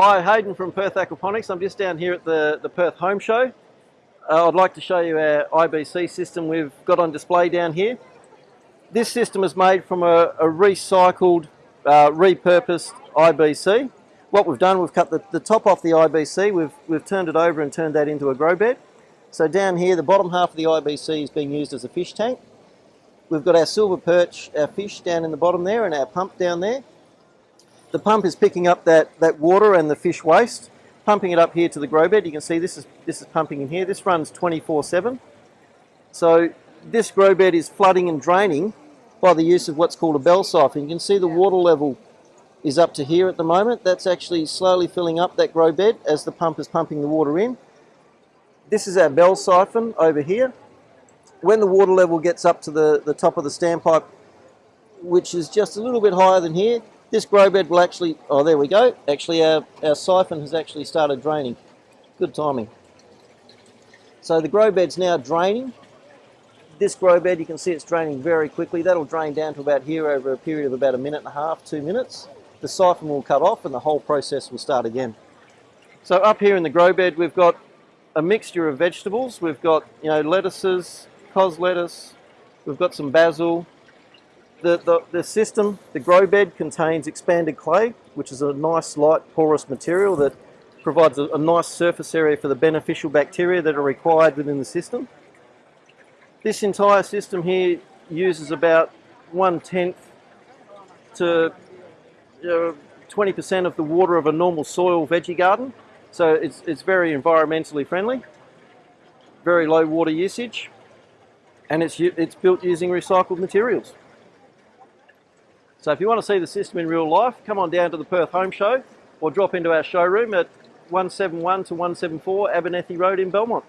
Hi, Hayden from Perth Aquaponics. I'm just down here at the, the Perth Home Show. Uh, I'd like to show you our IBC system we've got on display down here. This system is made from a, a recycled, uh, repurposed IBC. What we've done, we've cut the, the top off the IBC, we've, we've turned it over and turned that into a grow bed. So down here, the bottom half of the IBC is being used as a fish tank. We've got our silver perch, our fish down in the bottom there and our pump down there. The pump is picking up that, that water and the fish waste, pumping it up here to the grow bed. You can see this is, this is pumping in here. This runs 24-7. So this grow bed is flooding and draining by the use of what's called a bell siphon. You can see the water level is up to here at the moment. That's actually slowly filling up that grow bed as the pump is pumping the water in. This is our bell siphon over here. When the water level gets up to the, the top of the standpipe, which is just a little bit higher than here, this grow bed will actually, oh there we go, actually our, our siphon has actually started draining. Good timing. So the grow bed's now draining. This grow bed, you can see it's draining very quickly. That'll drain down to about here over a period of about a minute and a half, two minutes. The siphon will cut off and the whole process will start again. So up here in the grow bed, we've got a mixture of vegetables. We've got, you know, lettuces, cos lettuce, we've got some basil, the, the, the system, the grow bed contains expanded clay, which is a nice light porous material that provides a, a, nice surface area for the beneficial bacteria that are required within the system. This entire system here uses about one-tenth to 20% uh, of the water of a normal soil veggie garden. So it's, it's very environmentally friendly, very low water usage, and it's, it's built using recycled materials. So if you want to see the system in real life, come on down to the Perth Home Show or drop into our showroom at 171 to 174 Abernethy Road in Belmont.